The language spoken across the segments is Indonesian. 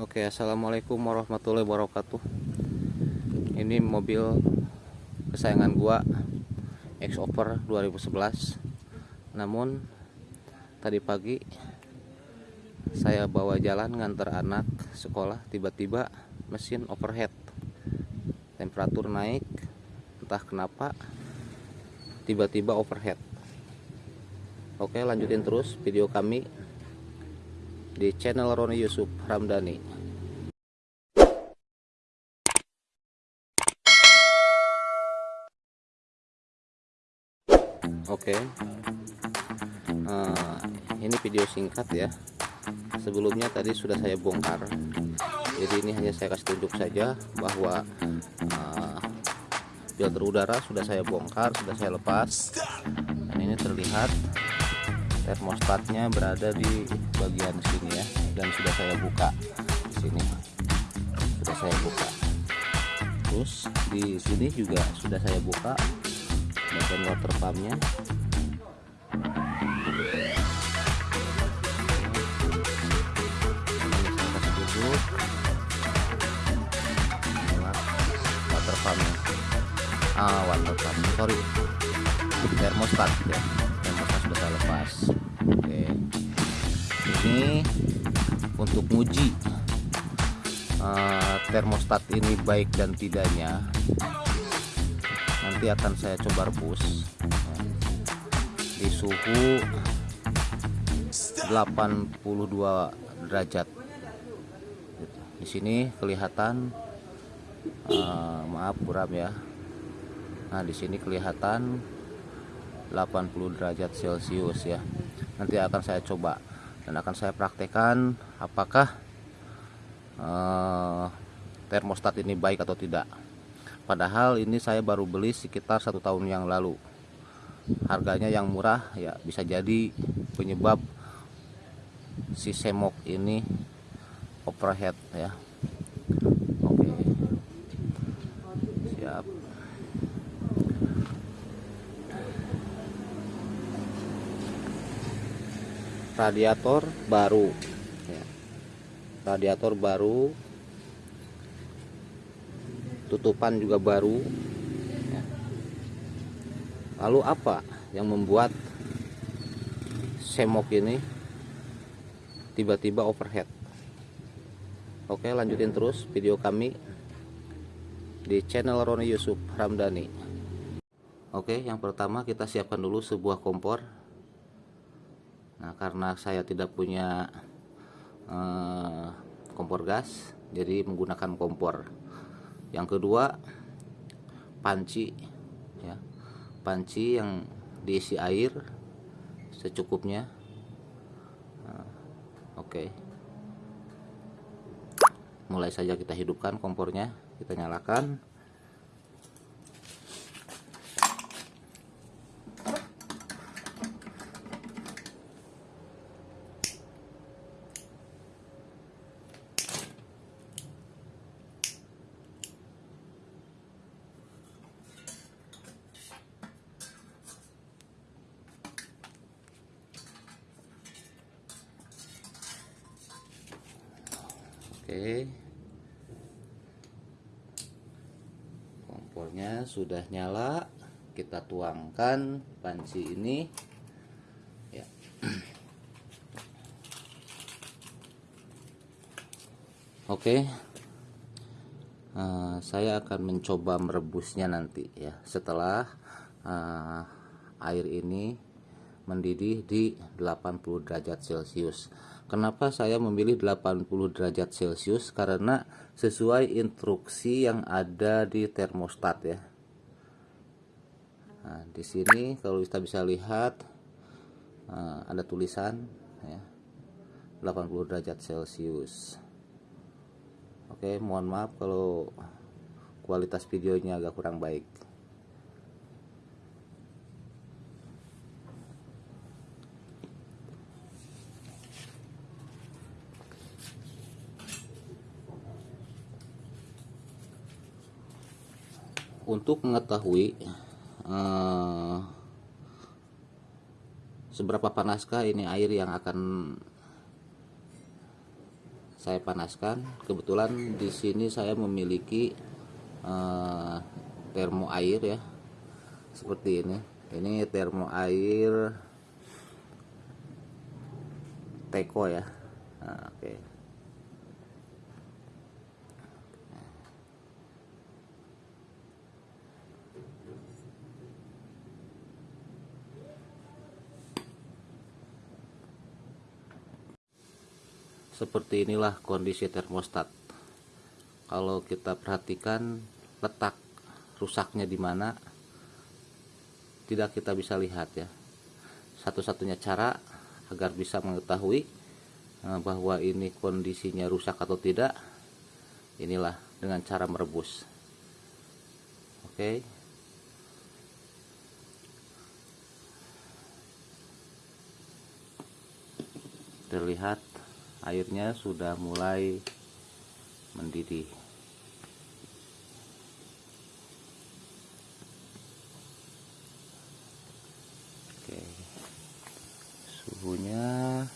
Oke, assalamualaikum warahmatullahi wabarakatuh. Ini mobil kesayangan gua X-Over 2011. Namun tadi pagi saya bawa jalan ngantar anak sekolah, tiba-tiba mesin overhead. Temperatur naik, entah kenapa tiba-tiba overhead. Oke, lanjutin terus video kami di channel Roni Yusuf Ramdhani. Oke, Nah, ini video singkat ya. Sebelumnya tadi sudah saya bongkar, jadi ini hanya saya kasih tunjuk saja bahwa uh, filter udara sudah saya bongkar, sudah saya lepas, dan ini terlihat termostatnya berada di bagian sini ya dan sudah saya buka di sini. Sudah saya buka. Terus di sini juga sudah saya buka bagian water pumpnya water pumpnya ah water pump sorry. Termostat ya. Termostat sudah lepas. Oke. Ini untuk uji uh, termostat ini baik dan tidaknya nanti akan saya coba rebus. Di suhu 82 derajat. Di sini kelihatan uh, maaf buram ya. Nah di sini kelihatan 80 derajat celcius ya. Nanti akan saya coba dan akan saya praktekkan apakah uh, termostat ini baik atau tidak padahal ini saya baru beli sekitar satu tahun yang lalu. Harganya yang murah ya bisa jadi penyebab si semok ini overhead ya. Oke. Siap. Radiator baru ya. radiator baru tutupan juga baru ya. lalu apa yang membuat semok ini tiba-tiba overhead oke lanjutin terus video kami di channel Roni Yusuf Ramdhani oke yang pertama kita siapkan dulu sebuah kompor Nah, karena saya tidak punya eh, kompor gas, jadi menggunakan kompor. Yang kedua, panci ya. Panci yang diisi air secukupnya. Nah, Oke. Okay. Mulai saja kita hidupkan kompornya, kita nyalakan. Oke. Kompornya sudah nyala. Kita tuangkan panci ini. Ya. Oke. Uh, saya akan mencoba merebusnya nanti ya. Setelah uh, air ini mendidih di 80 derajat Celcius. Kenapa saya memilih 80 derajat Celcius? Karena sesuai instruksi yang ada di termostat ya. Nah, di sini kalau kita bisa lihat uh, ada tulisan ya 80 derajat Celcius. Oke, mohon maaf kalau kualitas videonya agak kurang baik. Untuk mengetahui uh, seberapa panaskah ini air yang akan saya panaskan. Kebetulan di sini saya memiliki eh, termo air ya seperti ini. Ini termo air teko ya. Nah, oke. okay. Seperti inilah kondisi termostat. Kalau kita perhatikan letak rusaknya di mana tidak kita bisa lihat ya. Satu-satunya cara agar bisa mengetahui eh, bahwa ini kondisinya rusak atau tidak inilah dengan cara merebus. Oke? Terlihat airnya sudah mulai mendidih. Oke. suhunya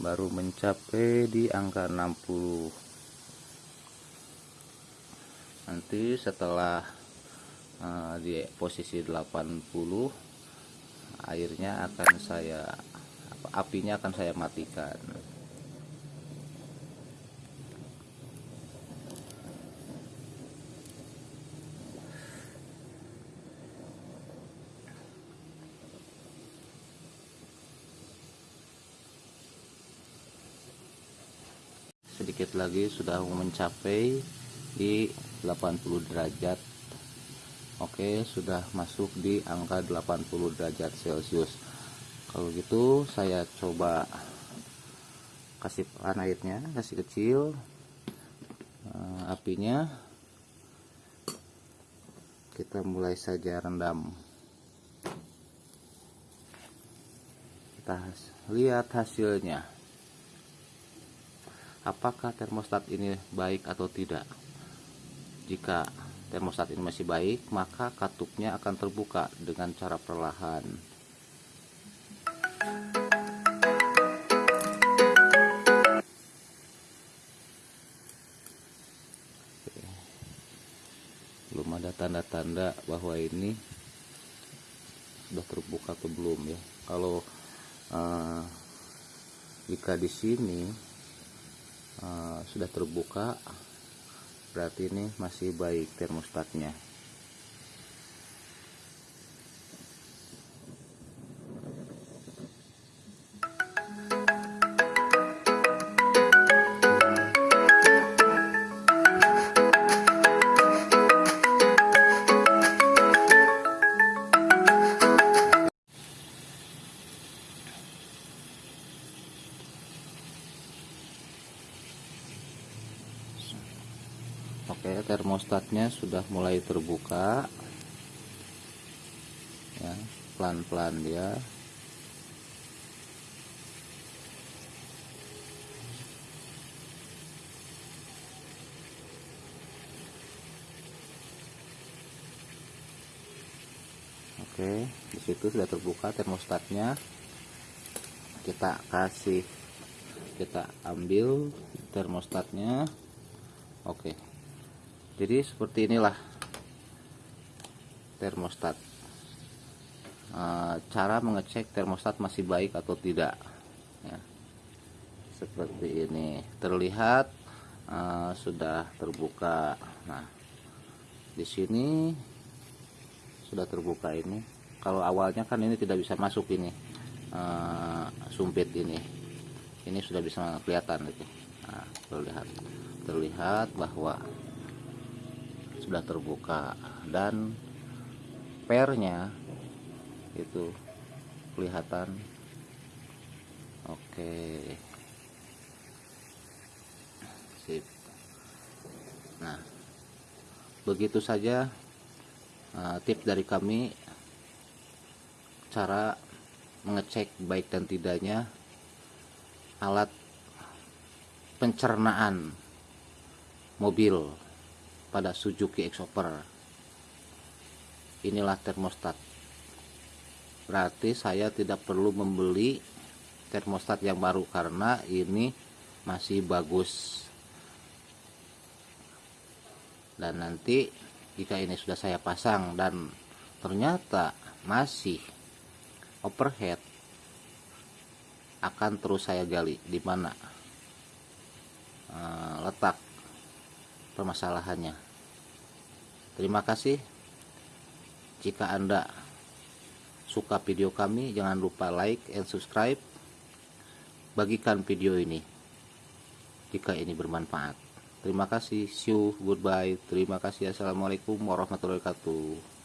baru mencapai di angka 60 nanti setelah uh, di posisi 80 airnya akan saya apinya akan saya matikan sedikit lagi sudah mencapai di 80 derajat. Oke sudah masuk di angka 80 derajat celcius. Kalau gitu saya coba kasih airnya kasih kecil uh, apinya. Kita mulai saja rendam. Kita lihat hasilnya apakah termostat ini baik atau tidak? Jika termostat ini masih baik maka katupnya akan terbuka dengan cara perlahan. Belum ada tanda-tanda bahwa ini sudah terbuka atau belum ya. Kalau uh, jika di sini uh, sudah terbuka. Berarti ini masih baik termostatnya Oke termostatnya sudah mulai terbuka. Ya pelan-pelan dia. Oke di situ sudah terbuka termostatnya. Kita kasih kita ambil termostatnya. Oke jadi seperti inilah termostat. E, cara mengecek termostat masih baik atau tidak ya. seperti ini. Terlihat e, sudah terbuka. Nah di sini sudah terbuka ini. Kalau awalnya kan ini tidak bisa masuk ini e, sumpit ini. Ini sudah bisa kelihatan itu. Nah, terlihat. Terlihat bahwa sudah terbuka dan pernya itu kelihatan. Oke. Sip. Nah begitu saja uh, tips dari kami cara mengecek baik dan tidaknya alat pencernaan mobil pada Suzuki Exoper inilah termostat. Berarti saya tidak perlu membeli termostat yang baru karena ini masih bagus. Dan nanti jika ini sudah saya pasang dan ternyata masih overhead akan terus saya gali di mana uh, letak permasalahannya. Terima kasih. Jika anda suka video kami jangan lupa like and subscribe. Bagikan video ini jika ini bermanfaat. Terima kasih. See you. Goodbye. Terima kasih. Assalamualaikum warahmatullahi wabarakatuh